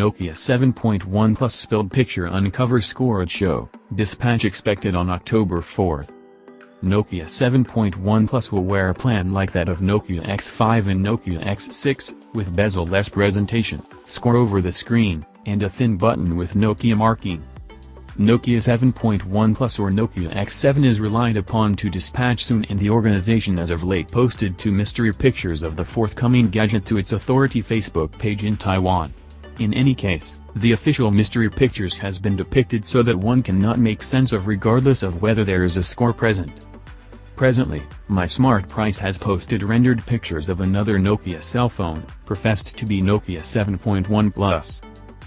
Nokia 7.1 Plus spilled picture uncover score at show, dispatch expected on October 4. Nokia 7.1 Plus will wear a plan like that of Nokia X5 and Nokia X6, with bezel-less presentation, score over the screen, and a thin button with Nokia marking. Nokia 7.1 Plus or Nokia X7 is relied upon to dispatch soon and the organization as of late posted two mystery pictures of the forthcoming gadget to its authority Facebook page in Taiwan. In any case, the official mystery pictures has been depicted so that one cannot make sense of regardless of whether there is a score present. Presently, My Smart Price has posted rendered pictures of another Nokia cell phone, professed to be Nokia 7.1 Plus.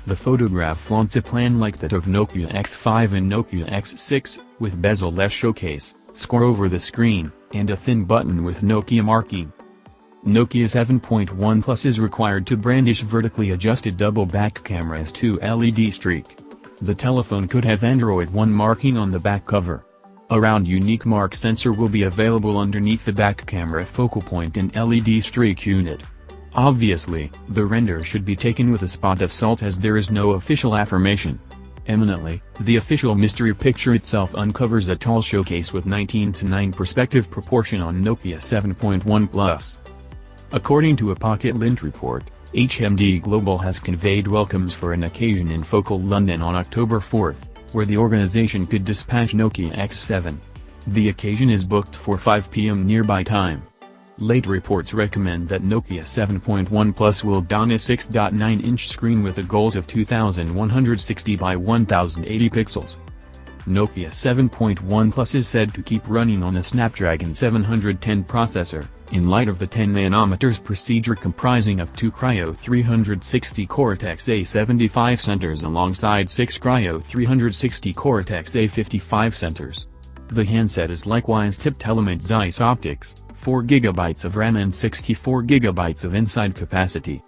The photograph flaunts a plan like that of Nokia X5 and Nokia X6, with bezel-less showcase, score over the screen, and a thin button with Nokia marking. Nokia 7.1 Plus is required to brandish vertically adjusted double back camera's 2 LED streak. The telephone could have Android One marking on the back cover. A round unique mark sensor will be available underneath the back camera focal point and LED streak unit. Obviously, the render should be taken with a spot of salt as there is no official affirmation. Eminently, the official mystery picture itself uncovers a tall showcase with 19 to 9 perspective proportion on Nokia 7.1 Plus. According to a Pocket Lint report, HMD Global has conveyed welcomes for an occasion in Focal London on October 4, where the organization could dispatch Nokia X7. The occasion is booked for 5 p.m. nearby time. Late reports recommend that Nokia 7.1 Plus will don a 6.9-inch screen with a goals of 2160 by 1080 pixels. Nokia 7.1 Plus is said to keep running on a Snapdragon 710 processor, in light of the 10 nanometers procedure comprising of two Kryo 360 Cortex-A75 centers alongside six Kryo 360 Cortex-A55 centers. The handset is likewise tipped Element Zeiss optics, 4GB of RAM and 64GB of inside capacity.